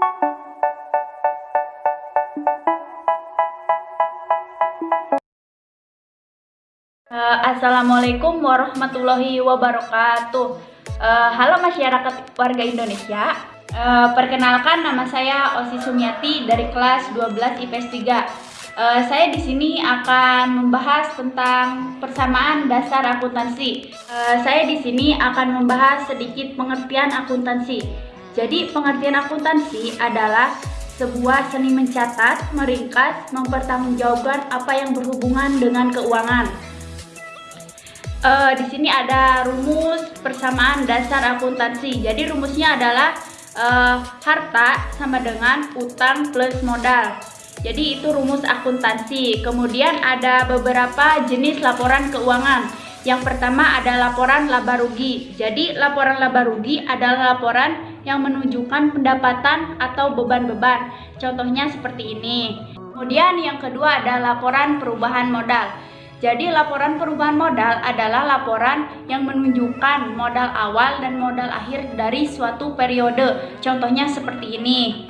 Uh, Assalamualaikum warahmatullahi wabarakatuh. Uh, halo masyarakat warga Indonesia. Uh, perkenalkan nama saya Osi Sumiati dari kelas 12 IPS 3. Uh, saya di sini akan membahas tentang persamaan dasar akuntansi. Saya di sini akan membahas sedikit pengertian akuntansi. Jadi pengertian akuntansi adalah sebuah seni mencatat, meringkas, mempertanggungjawabkan apa yang berhubungan dengan keuangan. Uh, di sini ada rumus persamaan dasar akuntansi. Jadi rumusnya adalah uh, harta sama dengan utang plus modal. Jadi itu rumus akuntansi. Kemudian ada beberapa jenis laporan keuangan. Yang pertama ada laporan laba rugi. Jadi laporan laba rugi adalah laporan yang menunjukkan pendapatan atau beban-beban. Contohnya seperti ini. Kemudian yang kedua ada laporan perubahan modal. Jadi laporan perubahan modal adalah laporan yang menunjukkan modal awal dan modal akhir dari suatu periode. Contohnya seperti ini.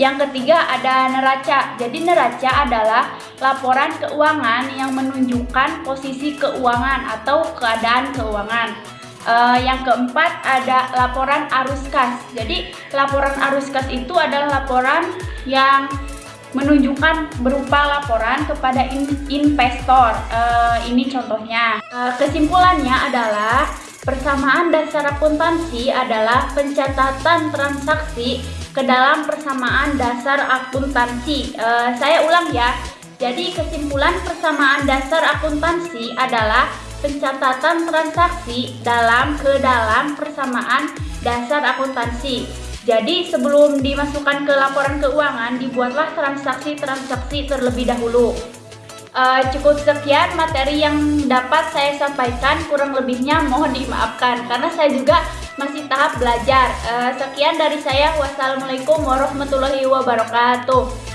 Yang ketiga ada neraca. Jadi neraca adalah laporan keuangan yang menunjukkan posisi keuangan atau keadaan keuangan. Uh, yang keempat ada laporan arus kas. Jadi laporan arus kas itu adalah laporan yang menunjukkan berupa laporan kepada in investor. Uh, ini contohnya. Uh, kesimpulannya adalah persamaan dasar akuntansi adalah pencatatan transaksi ke dalam persamaan dasar akuntansi. Uh, saya ulang ya. Jadi kesimpulan persamaan dasar akuntansi adalah pencatatan transaksi dalam ke dalam persamaan dasar akuntansi. Jadi sebelum dimasukkan ke laporan keuangan, dibuatlah transaksi-transaksi terlebih dahulu. Uh, cukup sekian materi yang dapat saya sampaikan, kurang lebihnya mohon dimaafkan karena saya juga masih tahap belajar. Uh, sekian dari saya, wassalamualaikum warahmatullahi wabarakatuh.